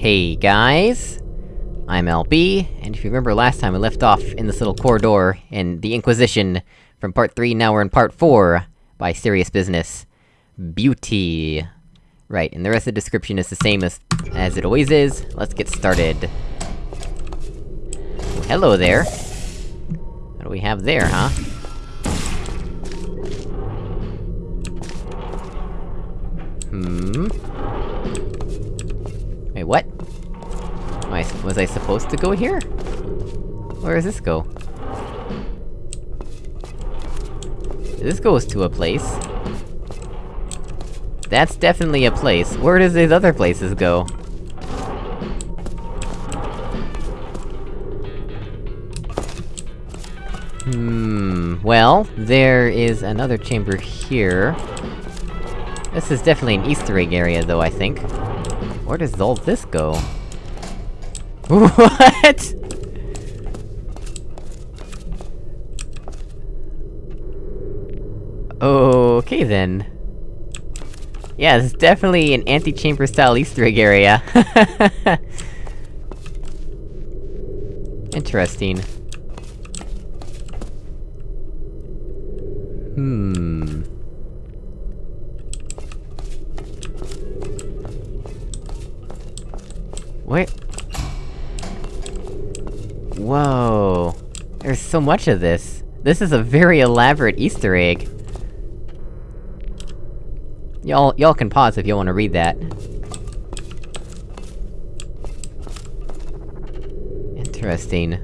Hey guys! I'm LB, and if you remember last time we left off in this little corridor, in the Inquisition, from part 3, now we're in part 4, by Serious Business. Beauty. Right, and the rest of the description is the same as- as it always is, let's get started. Oh, hello there! What do we have there, huh? Hmm... Wait, what? I, was I supposed to go here? Where does this go? This goes to a place. That's definitely a place. Where does these other places go? Hmm... Well, there is another chamber here. This is definitely an easter egg area, though, I think. Where does all this go? What?! Okay then. Yeah, it's definitely an antechamber style easter egg area. Interesting. Hmm... Wait... Whoa... There's so much of this. This is a very elaborate easter egg. Y'all- y'all can pause if you wanna read that. Interesting.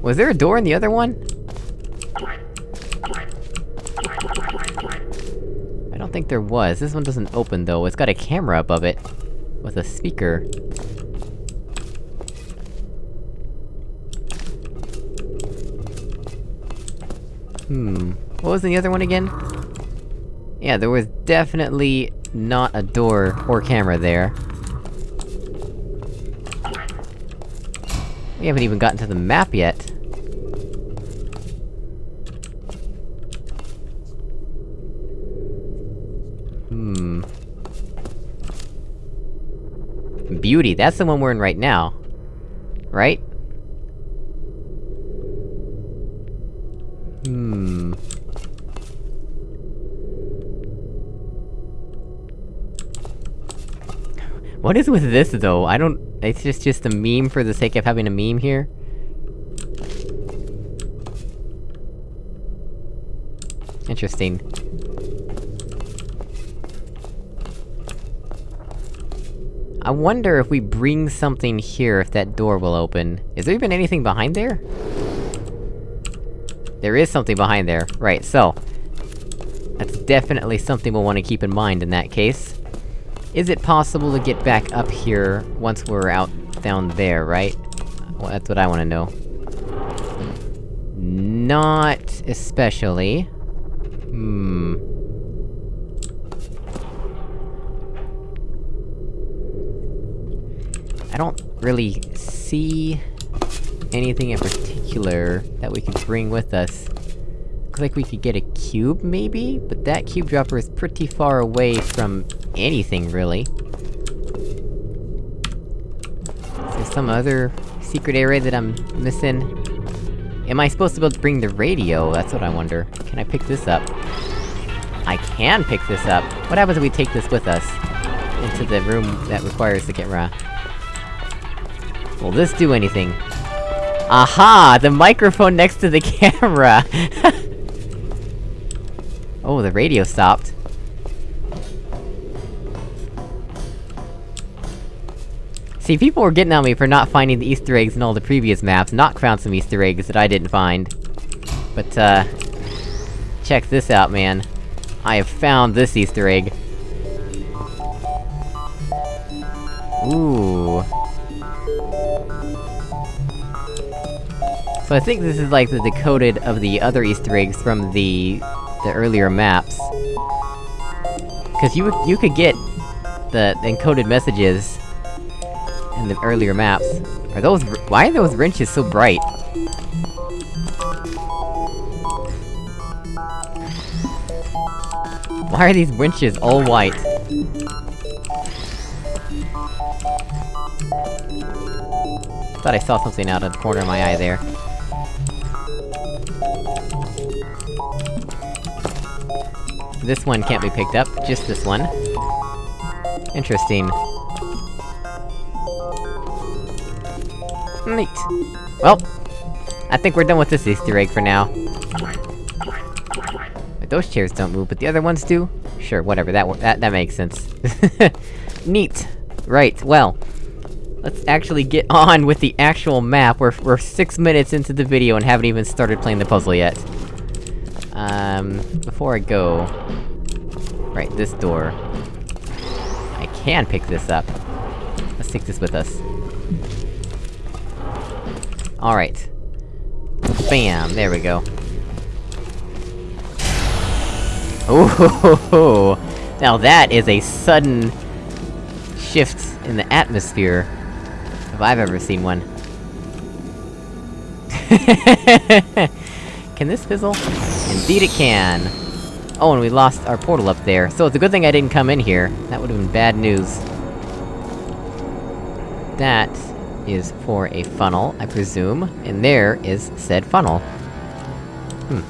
Was there a door in the other one? There was. This one doesn't open, though. It's got a camera above it. With a speaker. Hmm... What was the other one again? Yeah, there was definitely not a door or camera there. We haven't even gotten to the map yet. Hmm... Beauty, that's the one we're in right now. Right? Hmm... What is with this, though? I don't- it's just- just a meme for the sake of having a meme here? Interesting. I wonder if we bring something here, if that door will open. Is there even anything behind there? There is something behind there. Right, so... That's definitely something we'll want to keep in mind in that case. Is it possible to get back up here once we're out down there, right? Well, that's what I wanna know. Not especially. Hmm... I don't really see anything in particular that we could bring with us. Looks like we could get a cube, maybe? But that cube dropper is pretty far away from anything, really. Is there some other secret area that I'm missing? Am I supposed to be able to bring the radio? That's what I wonder. Can I pick this up? I can pick this up! What happens if we take this with us? Into the room that requires the camera? Will this do anything? Aha! The microphone next to the camera! oh, the radio stopped. See, people were getting on me for not finding the easter eggs in all the previous maps, not found some easter eggs that I didn't find. But, uh... Check this out, man. I have found this easter egg. Ooh... So I think this is like the decoded of the other easter eggs from the... the earlier maps. Cause you you could get the encoded messages in the earlier maps. Are those- why are those wrenches so bright? Why are these winches all white? Thought I saw something out of the corner of my eye there. This one can't be picked up, just this one. Interesting. Neat. Well, I think we're done with this Easter egg for now. Those chairs don't move, but the other ones do? Sure, whatever, that that, that makes sense. Neat! Right, well... Let's actually get on with the actual map, we're- we're six minutes into the video and haven't even started playing the puzzle yet. Um, before I go... Right, this door. I can pick this up. Let's take this with us. Alright. Bam, there we go. Ooh, now that is a sudden shift in the atmosphere, if I've ever seen one. can this fizzle? Indeed it can! Oh, and we lost our portal up there, so it's a good thing I didn't come in here. That would've been bad news. That is for a funnel, I presume, and there is said funnel. Hmm.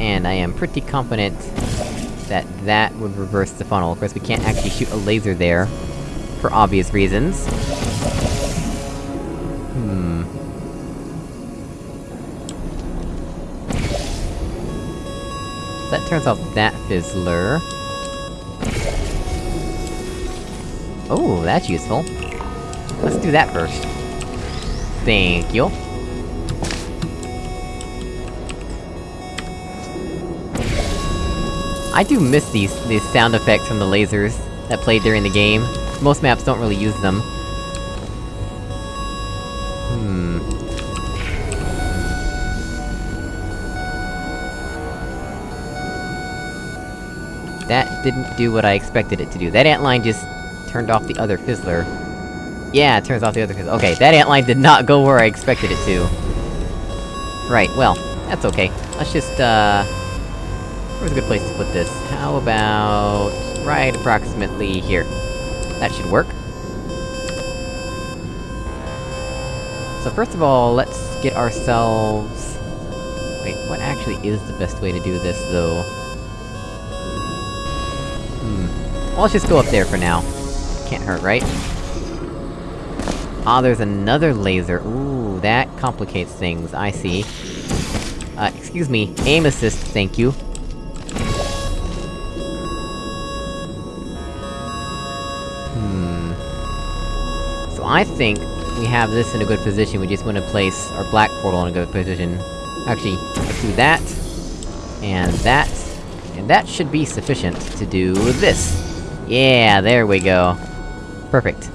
And I am pretty confident that that would reverse the funnel. Of course, we can't actually shoot a laser there, for obvious reasons. That turns off that fizzler. Oh, that's useful. Let's do that first. Thank you. I do miss these- these sound effects from the lasers that played during the game. Most maps don't really use them. That didn't do what I expected it to do. That antline just turned off the other fizzler. Yeah, it turns off the other fizzler. Okay, that antline did not go where I expected it to. Right, well, that's okay. Let's just, uh... Where's a good place to put this? How about... right approximately here. That should work. So first of all, let's get ourselves... Wait, what actually is the best way to do this, though? Well, let's just go up there for now. Can't hurt, right? Ah, there's another laser. Ooh, that complicates things, I see. Uh, excuse me, aim assist, thank you. Hmm... So I think we have this in a good position, we just wanna place our black portal in a good position. Actually, let's do that, and that, and that should be sufficient to do this. Yeah, there we go. Perfect.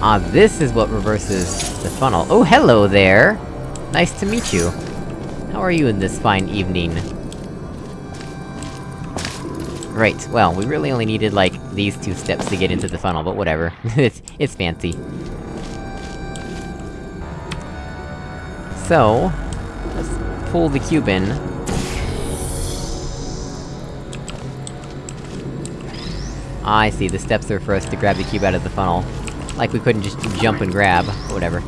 Ah, this is what reverses the funnel. Oh, hello there! Nice to meet you. How are you in this fine evening? Right, well, we really only needed, like, these two steps to get into the funnel, but whatever. it's- it's fancy. So... Let's pull the cube in. I see, the steps are for us to grab the cube out of the funnel. Like we couldn't just jump and grab, whatever.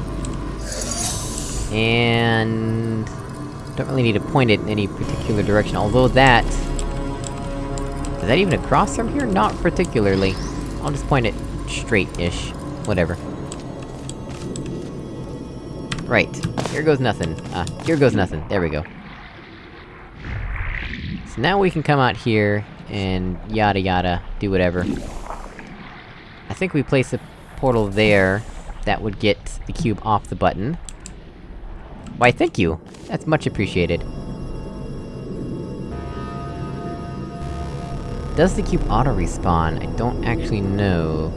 And... Don't really need to point it in any particular direction, although that... Is that even across from here? Not particularly. I'll just point it straight-ish. Whatever. Right. Here goes nothing. Uh, here goes nothing. There we go. So now we can come out here, and yada yada, do whatever. I think we place a portal there, that would get the cube off the button. Why, thank you! That's much appreciated. Does the cube auto-respawn? I don't actually know.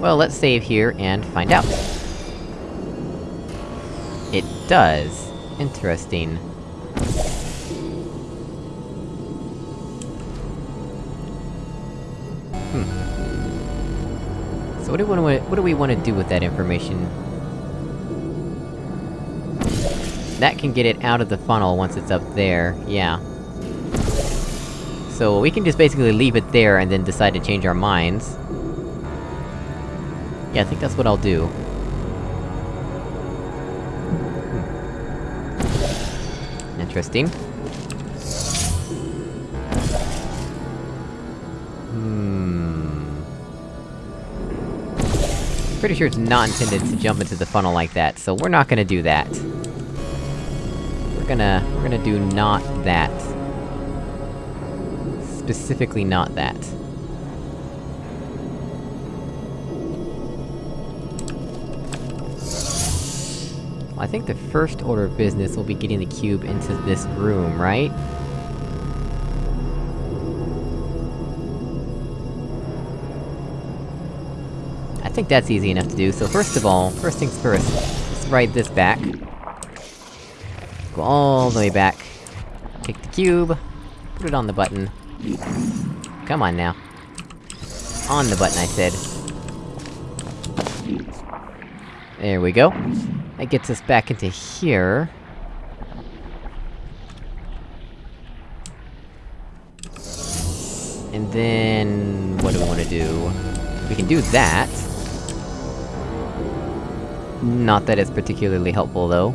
Well, let's save here and find out. It does. Interesting. Hmm. So what do we wanna- what do we wanna do with that information? That can get it out of the funnel once it's up there, yeah. So we can just basically leave it there and then decide to change our minds. Yeah, I think that's what I'll do. Hmm. Interesting. Pretty sure it's not intended to jump into the funnel like that, so we're not gonna do that. We're gonna... we're gonna do not that. Specifically not that. I think the first order of business will be getting the cube into this room, right? Think that's easy enough to do, so first of all, first things first, let's ride this back. Go all the way back. Take the cube, put it on the button. Come on now. On the button, I said. There we go. That gets us back into here. And then... what do we wanna do? We can do that. Not that it's particularly helpful, though.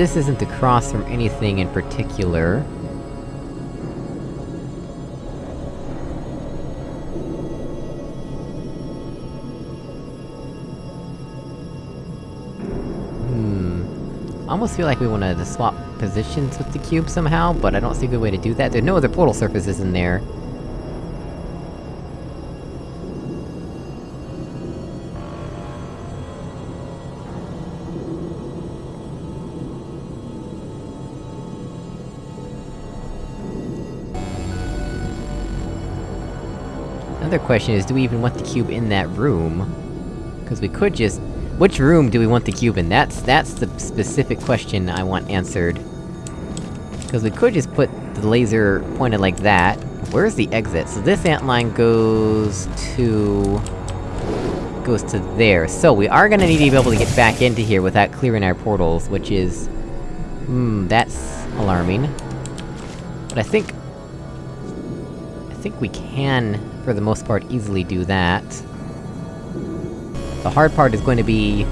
This isn't across from anything in particular. Hmm... Almost feel like we wanted to to swap positions with the cube somehow, but I don't see a good way to do that. There's no other portal surfaces in there. Another question is, do we even want the cube in that room? Because we could just... Which room do we want the cube in? That's- that's the specific question I want answered. Because we could just put the laser pointed like that. Where's the exit? So this antline goes to... goes to there. So we are gonna need to be able to get back into here without clearing our portals, which is... Hmm, that's... alarming. But I think... I think we can, for the most part, easily do that. The hard part is going to be...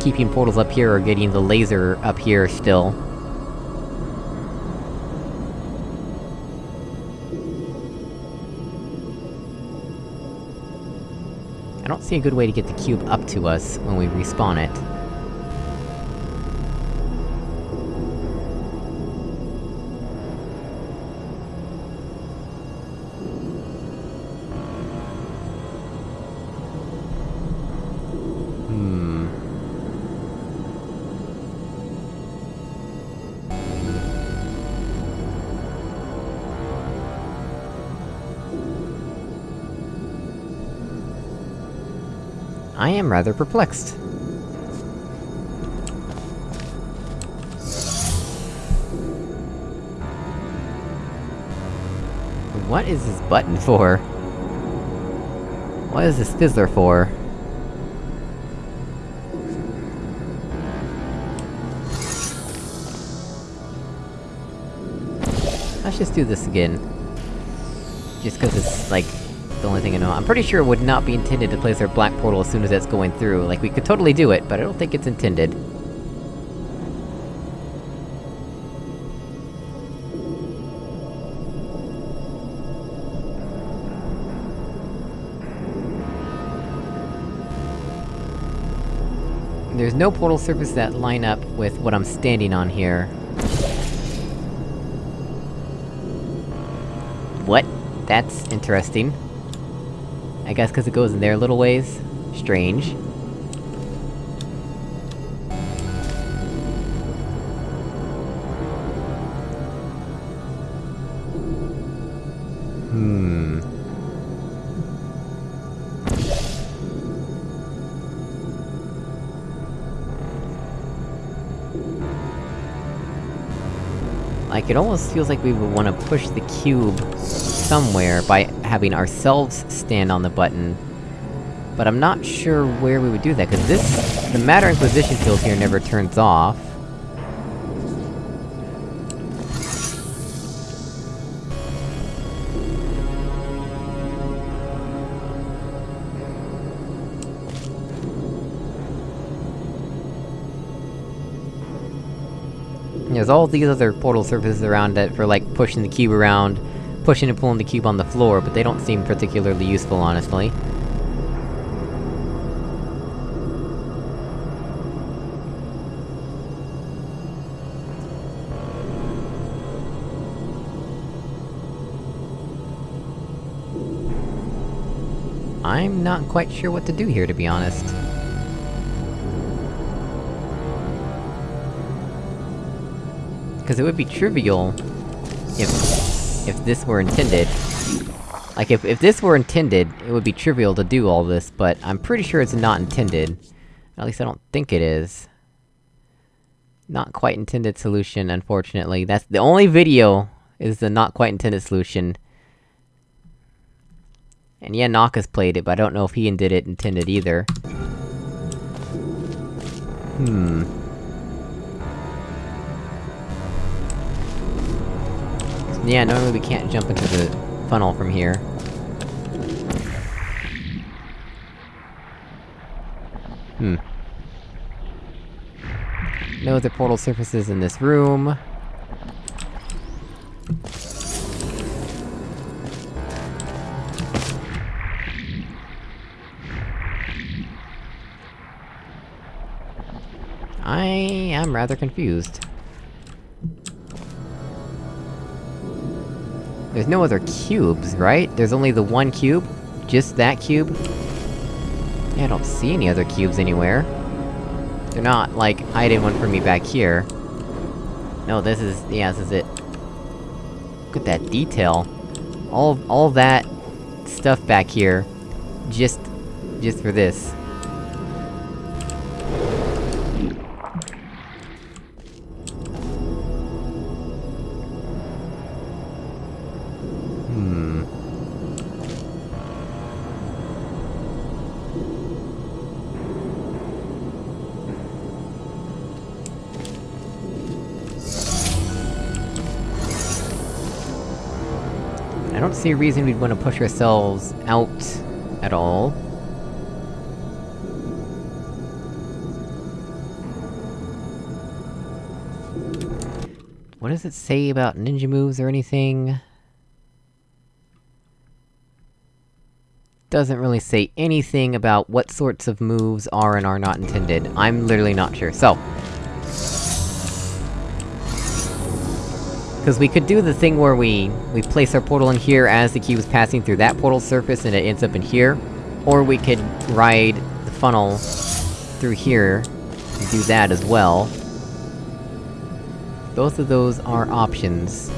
keeping portals up here or getting the laser up here still. I don't see a good way to get the cube up to us when we respawn it. I am rather perplexed. What is this button for? What is this fizzler for? Let's just do this again. Just cause it's, like, the only thing I know. I'm pretty sure it would not be intended to place our black portal as soon as that's going through. Like, we could totally do it, but I don't think it's intended. There's no portal surface that line up with what I'm standing on here. What? That's interesting. I guess cause it goes in there a little ways? Strange. Like, it almost feels like we would wanna push the cube somewhere by having ourselves stand on the button. But I'm not sure where we would do that, cause this- the Matter Inquisition field here never turns off. There's all these other portal surfaces around it for, like, pushing the cube around, pushing and pulling the cube on the floor, but they don't seem particularly useful, honestly. I'm not quite sure what to do here, to be honest. Because it would be trivial... if... if this were intended. Like, if- if this were intended, it would be trivial to do all this, but I'm pretty sure it's not intended. At least I don't think it is. Not quite intended solution, unfortunately. That's the only video is the not quite intended solution. And yeah, Naka's played it, but I don't know if he did it intended either. Hmm... Yeah, normally we can't jump into the funnel from here. Hmm. No other portal surfaces in this room. I am rather confused. There's no other cubes, right? There's only the one cube? Just that cube? Yeah, I don't see any other cubes anywhere. They're not, like, hiding one for me back here. No, this is- yeah, this is it. Look at that detail. All- all that... stuff back here. Just... just for this. I don't see a reason we'd want to push ourselves out... at all. What does it say about ninja moves or anything? Doesn't really say anything about what sorts of moves are and are not intended. I'm literally not sure, so... Because we could do the thing where we... we place our portal in here as the cube is passing through that portal surface and it ends up in here. Or we could ride the funnel through here, and do that as well. Both of those are options.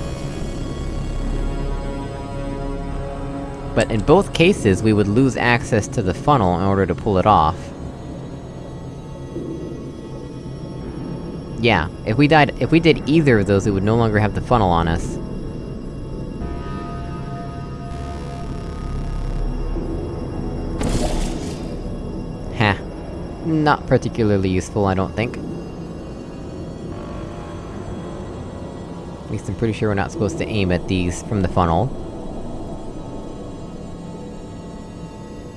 But in both cases, we would lose access to the funnel in order to pull it off. Yeah, if we died- if we did either of those, it would no longer have the funnel on us. Heh. Not particularly useful, I don't think. At least I'm pretty sure we're not supposed to aim at these from the funnel.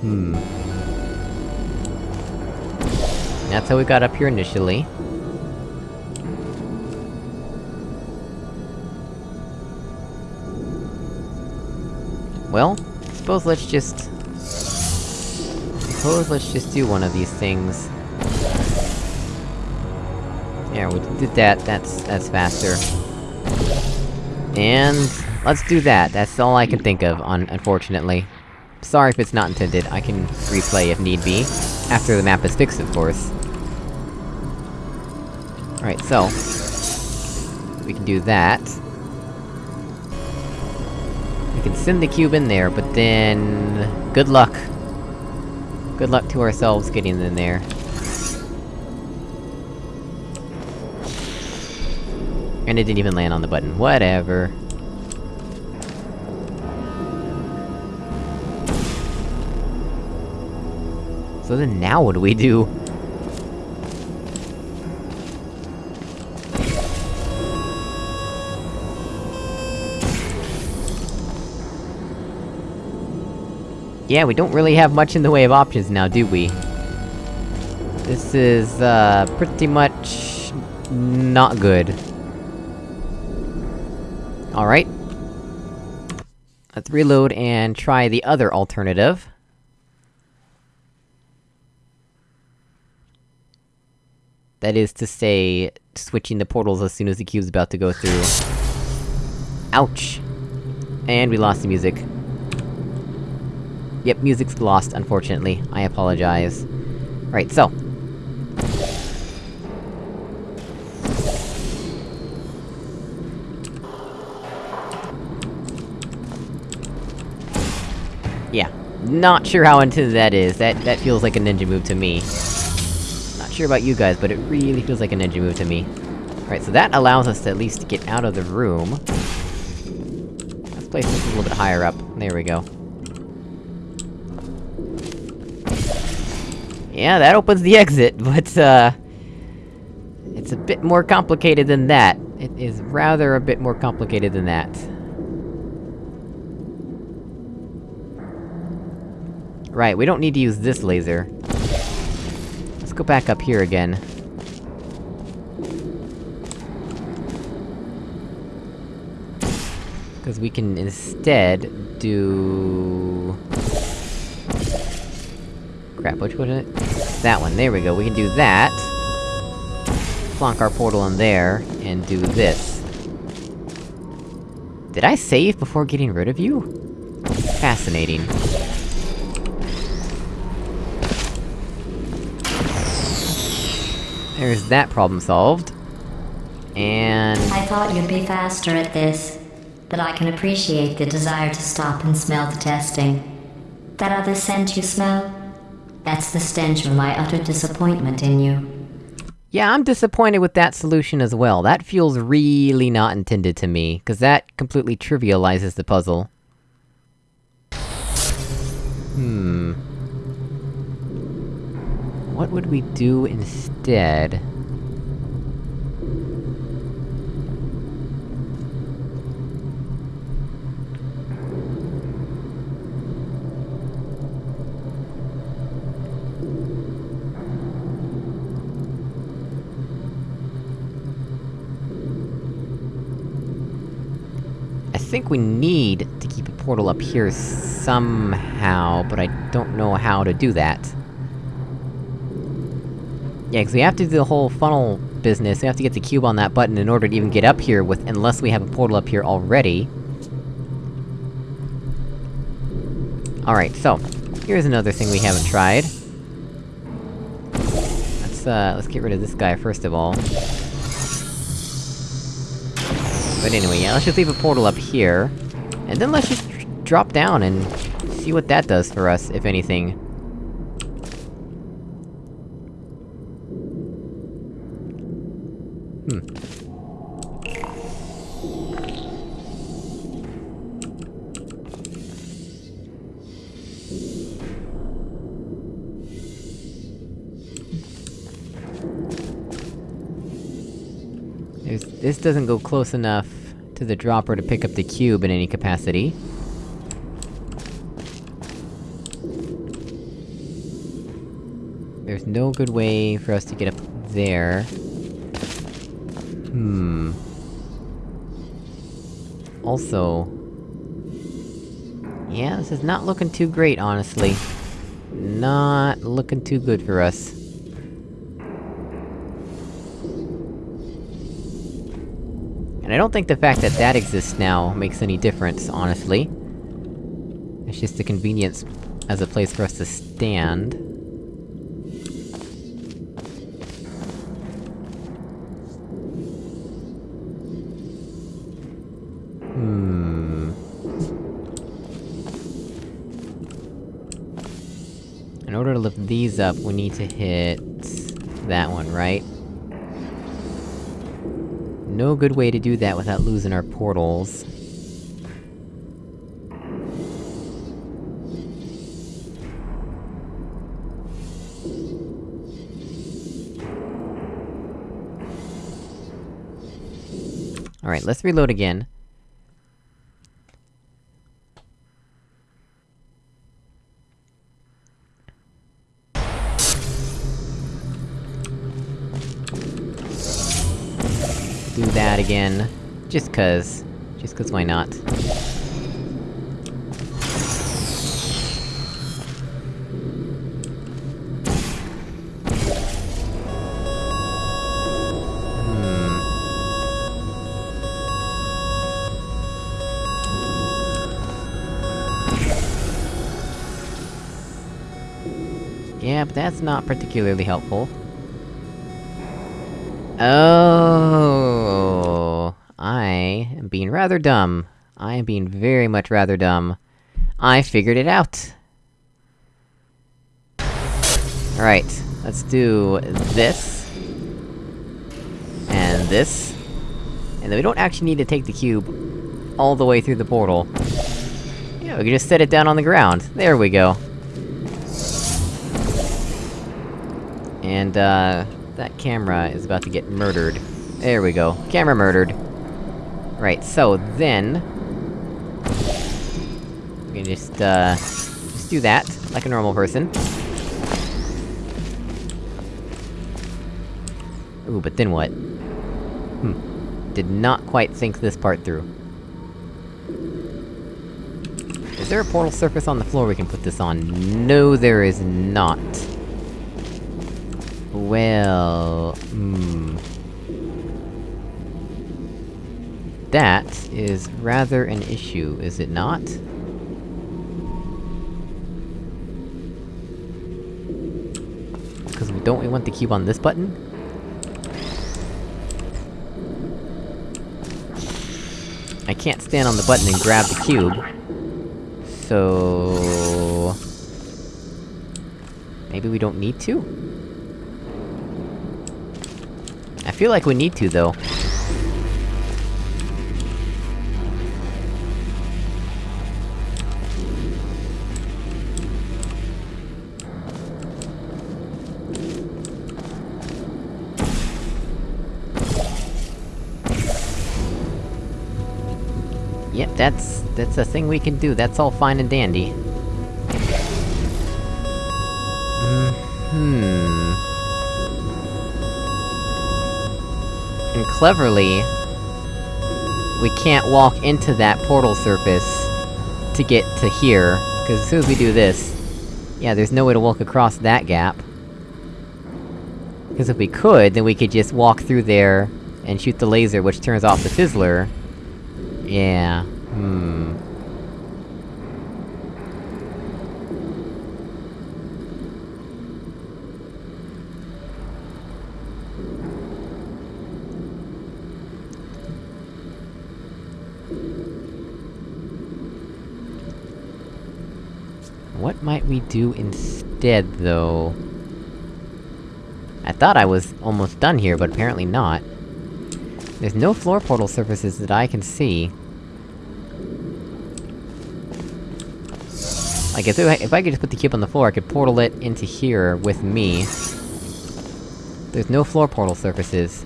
Hmm. That's how we got up here initially. Well, suppose let's just... Suppose let's just do one of these things. Yeah, we did that, that's- that's faster. And... let's do that, that's all I can think of, un unfortunately. Sorry if it's not intended, I can replay if need be. After the map is fixed, of course. Alright, so... We can do that. Send the cube in there, but then... Good luck. Good luck to ourselves getting in there. And it didn't even land on the button. Whatever. So then now what do we do? Yeah, we don't really have much in the way of options now, do we? This is, uh, pretty much... not good. Alright. Let's reload and try the other alternative. That is to say, switching the portals as soon as the cube's about to go through. Ouch! And we lost the music. Yep, music's lost, unfortunately. I apologize. Right, so. Yeah. Not sure how intended that is, that- that feels like a ninja move to me. Not sure about you guys, but it really feels like a ninja move to me. Right, so that allows us to at least get out of the room. Let's place this a little bit higher up. There we go. Yeah, that opens the exit, but, uh... It's a bit more complicated than that. It is rather a bit more complicated than that. Right, we don't need to use this laser. Let's go back up here again. Because we can instead... do... Crap, which was it? That one, there we go, we can do that. Plonk our portal in there, and do this. Did I save before getting rid of you? Fascinating. There's that problem solved. And... I thought you'd be faster at this, but I can appreciate the desire to stop and smell the testing. That other scent you smell? That's the stench of my utter disappointment in you. Yeah, I'm disappointed with that solution as well. That feels really not intended to me, cause that completely trivializes the puzzle. Hmm... What would we do instead? I think we need to keep a portal up here somehow, but I don't know how to do that. Yeah, because we have to do the whole funnel business, we have to get the cube on that button in order to even get up here with- unless we have a portal up here already. Alright, so, here's another thing we haven't tried. Let's, uh, let's get rid of this guy first of all. But anyway, yeah, let's just leave a portal up here. And then let's just drop down and see what that does for us, if anything. Doesn't go close enough to the dropper to pick up the cube in any capacity. There's no good way for us to get up there. Hmm... Also... Yeah, this is not looking too great, honestly. Not looking too good for us. And I don't think the fact that that exists now makes any difference, honestly. It's just a convenience as a place for us to stand. Hmm... In order to lift these up, we need to hit... that one, right? No good way to do that without losing our portals. Alright, let's reload again. Just cuz. Just cuz why not? Hmm. Yeah, but that's not particularly helpful. Oh, I am being rather dumb. I am being very much rather dumb. I figured it out! Alright, let's do this. And this. And then we don't actually need to take the cube all the way through the portal. Yeah, we can just set it down on the ground. There we go. And, uh... That camera is about to get murdered. There we go. Camera murdered. Right, so then... We can just, uh... Just do that, like a normal person. Ooh, but then what? Hmm. Did not quite think this part through. Is there a portal surface on the floor we can put this on? No, there is not. Well... Hmm... That is rather an issue, is it not? Because we don't we want the cube on this button? I can't stand on the button and grab the cube. So... Maybe we don't need to? I feel like we need to, though. That's... that's a thing we can do, that's all fine and dandy. Hmm... And cleverly... We can't walk into that portal surface... to get to here, because as soon as we do this... Yeah, there's no way to walk across that gap. Because if we could, then we could just walk through there, and shoot the laser which turns off the fizzler, yeah, hmm... What might we do instead, though? I thought I was almost done here, but apparently not. There's no floor portal surfaces that I can see. Like, if I, if I could just put the cube on the floor, I could portal it into here with me. There's no floor portal surfaces.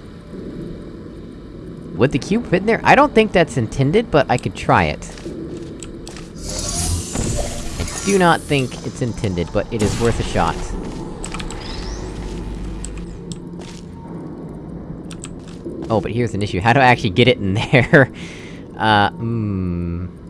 Would the cube fit in there? I don't think that's intended, but I could try it. I do not think it's intended, but it is worth a shot. Oh, but here's an issue. How do I actually get it in there? uh, hmm...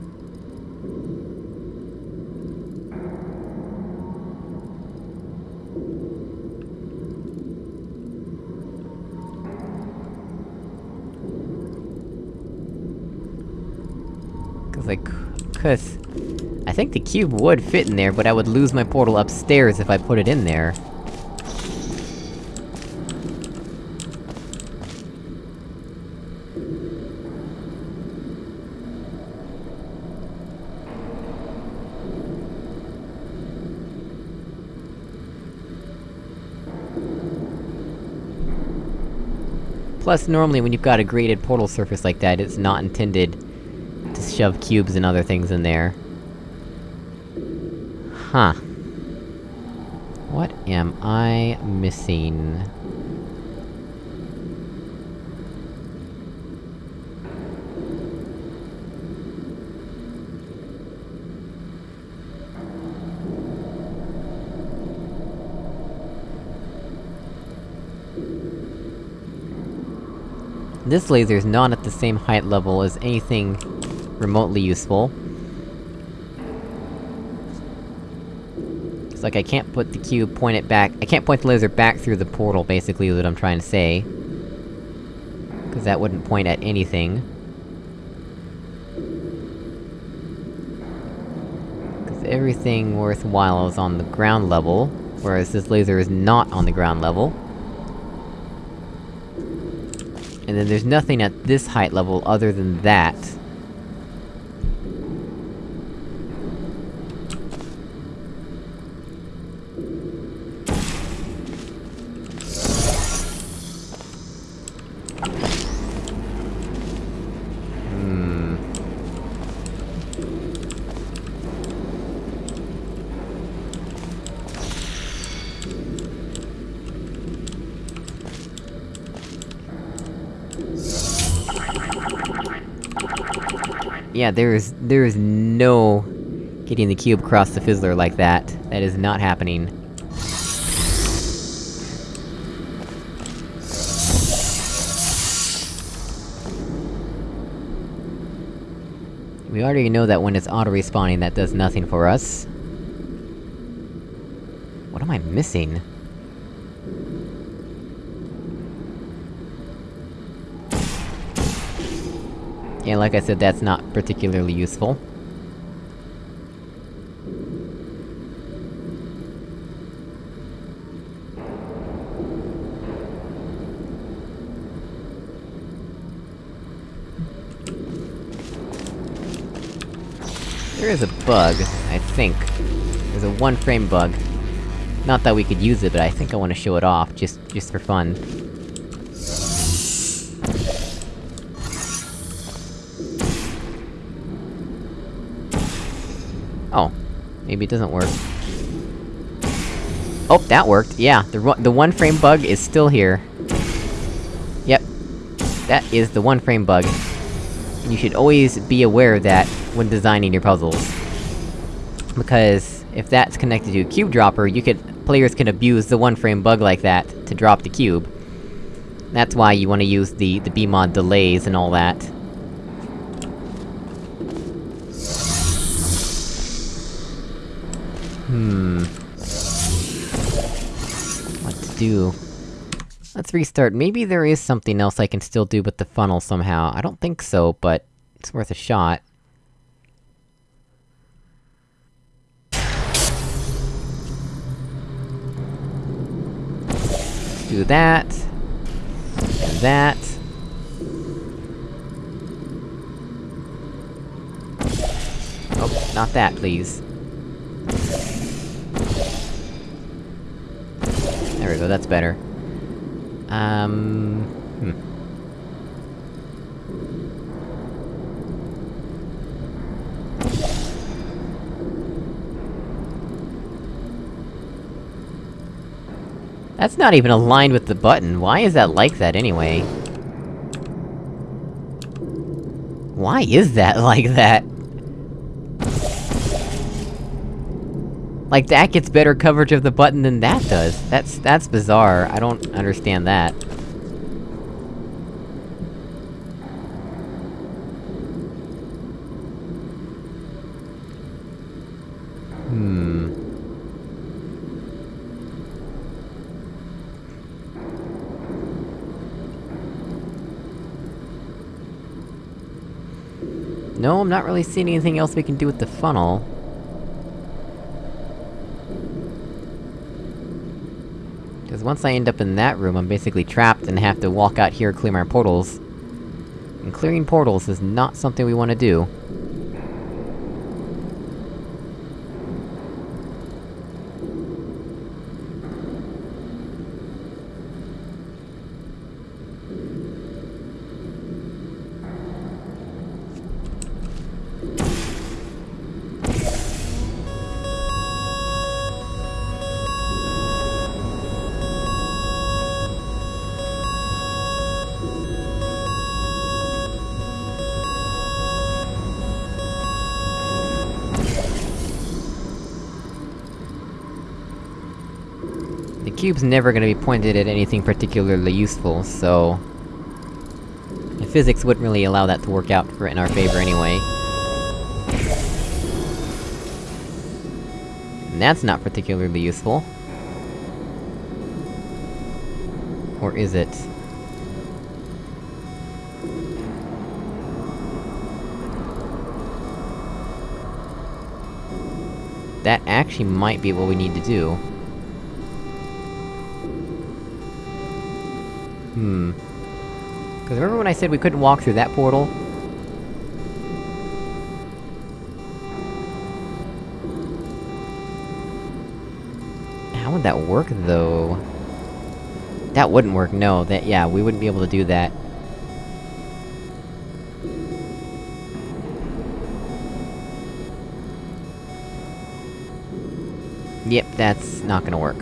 because... I think the cube would fit in there, but I would lose my portal upstairs if I put it in there. Plus, normally when you've got a graded portal surface like that, it's not intended shove cubes and other things in there. Huh. What am I missing? This laser is not at the same height level as anything remotely useful. It's like I can't put the cube, point it back- I can't point the laser back through the portal, basically, is what I'm trying to say. Cause that wouldn't point at anything. Cause everything worthwhile is on the ground level, whereas this laser is not on the ground level. And then there's nothing at this height level other than that. Hmm... Yeah, there is- there is no... getting the cube across the fizzler like that. That is not happening. We already know that when it's auto-respawning, that does nothing for us. What am I missing? Yeah, like I said, that's not particularly useful. There is a bug, I think. There's a one-frame bug. Not that we could use it, but I think I wanna show it off, just- just for fun. Maybe it doesn't work. Oh, that worked! Yeah, the the one-frame bug is still here. Yep. That is the one-frame bug. You should always be aware of that when designing your puzzles. Because, if that's connected to a cube dropper, you could- players can abuse the one-frame bug like that to drop the cube. That's why you wanna use the- the BEEmod delays and all that. Hmm... What to do? Let's restart. Maybe there is something else I can still do with the funnel somehow. I don't think so, but... it's worth a shot. Do that... And that... Oh, not that, please. There we go, that's better. Um... Hmm. That's not even aligned with the button, why is that like that anyway? Why is that like that? Like, that gets better coverage of the button than that does. That's- that's bizarre, I don't understand that. Hmm... No, I'm not really seeing anything else we can do with the funnel. Because once I end up in that room, I'm basically trapped and have to walk out here, clear my portals. And clearing portals is not something we want to do. Cube's never gonna be pointed at anything particularly useful, so... Physics wouldn't really allow that to work out for in our favor anyway. And that's not particularly useful. Or is it? That actually might be what we need to do. Hmm. Cause remember when I said we couldn't walk through that portal? How would that work, though? That wouldn't work, no, that- yeah, we wouldn't be able to do that. Yep, that's not gonna work.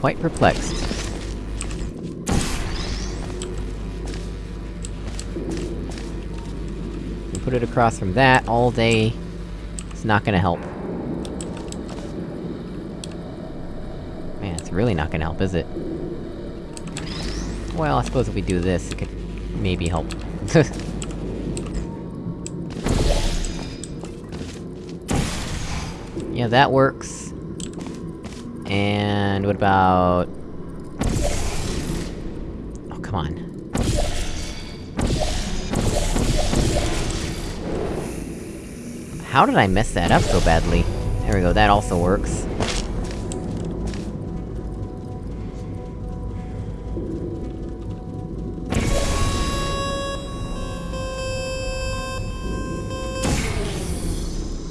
Quite perplexed. Put it across from that all day... It's not gonna help. Man, it's really not gonna help, is it? Well, I suppose if we do this, it could maybe help. yeah, that works. And what about... Oh, come on. How did I mess that up so badly? There we go, that also works.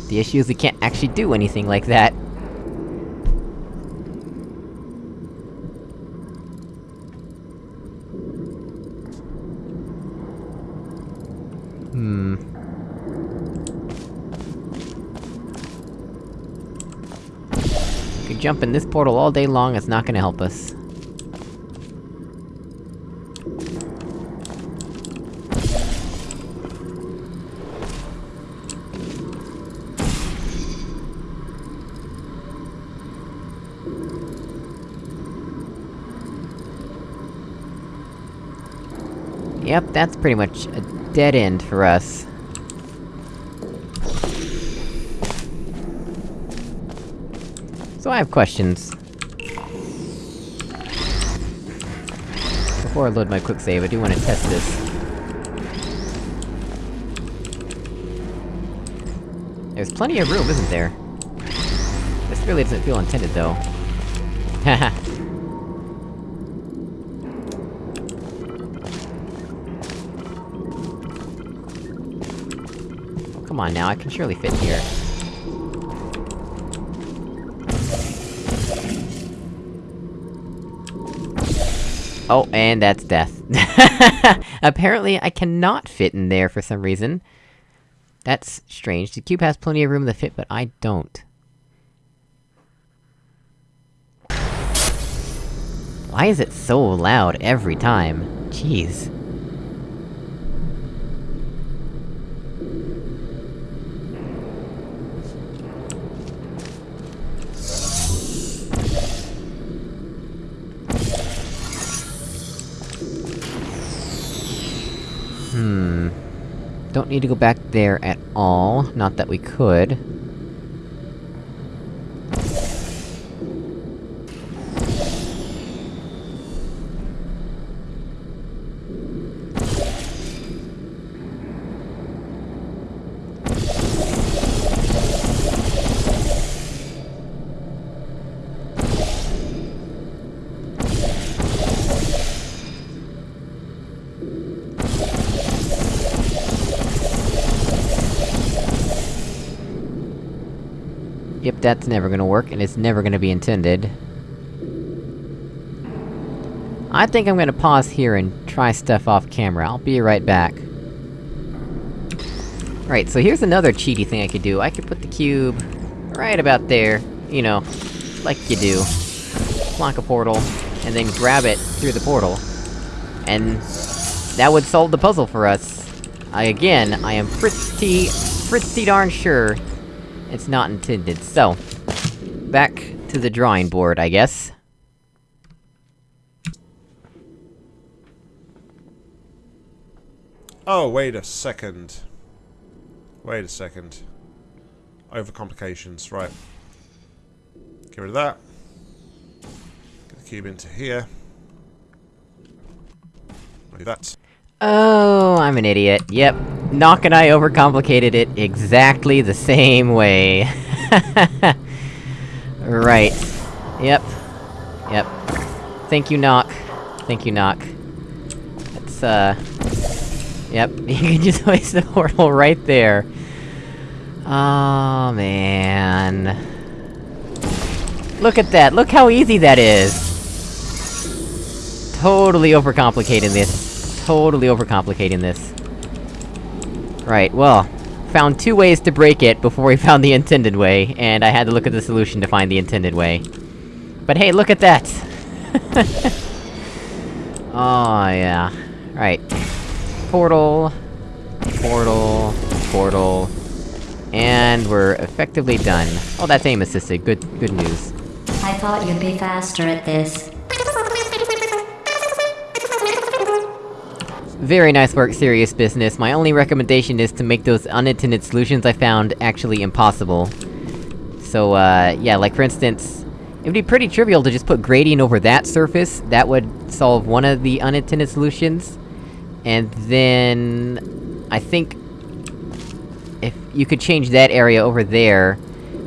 The issue is we can't actually do anything like that. Hmm... Could jump in this portal all day long, it's not gonna help us. Yep, that's pretty much a dead end for us. I have questions. Before I load my quick save, I do want to test this. There's plenty of room, isn't there? This really doesn't feel intended, though. Haha. Come on now, I can surely fit here. Oh, and that's death. Apparently, I cannot fit in there for some reason. That's strange. The cube has plenty of room to fit, but I don't. Why is it so loud every time? Jeez. Don't need to go back there at all, not that we could. Yep, that's never gonna work, and it's never gonna be intended. I think I'm gonna pause here and try stuff off camera, I'll be right back. Right, so here's another cheaty thing I could do. I could put the cube... right about there, you know, like you do. Lock a portal, and then grab it through the portal. And... that would solve the puzzle for us. I- again, I am pretty... pretty darn sure... it's not intended, so... Back to the drawing board, I guess. Oh, wait a second. Wait a second. Overcomplications, right. Get rid of that. Get the cube into here. Do that. Oh, I'm an idiot. Yep. Nock and I overcomplicated it exactly the same way. right. Yep. Yep. Thank you, Nock. Thank you, Nock. It's, uh... Yep, you can just place the portal right there. Oh, man... Look at that, look how easy that is! Totally overcomplicating this. Totally overcomplicating this. Right, well... Found two ways to break it before we found the intended way, and I had to look at the solution to find the intended way. But hey, look at that! oh, yeah. Right. Portal... Portal... Portal... And we're effectively done. Oh, that's aim assisted, good- good news. I thought you'd be faster at this. Very nice work, serious business. My only recommendation is to make those unintended solutions I found actually impossible. So, uh, yeah, like for instance... It would be pretty trivial to just put gradient over that surface, that would solve one of the unintended solutions. And then... I think... If you could change that area over there,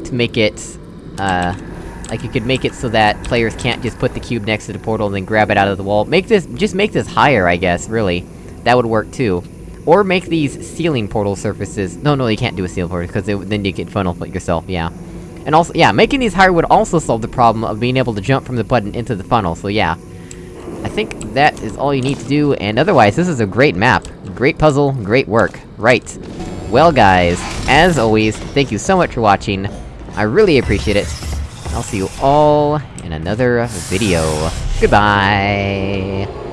to make it, uh... Like, you could make it so that players can't just put the cube next to the portal and then grab it out of the wall. Make this- just make this higher, I guess, really. That would work too. Or make these ceiling portal surfaces- no, no, you can't do a ceiling portal, because then you get funnel yourself, yeah. And also- yeah, making these higher would also solve the problem of being able to jump from the button into the funnel, so yeah. I think that is all you need to do, and otherwise, this is a great map. Great puzzle, great work. Right. Well guys, as always, thank you so much for watching. I really appreciate it. I'll see you all in another video. Goodbye!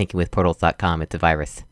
Don't go to thinkingwithportals.com, it's a virus.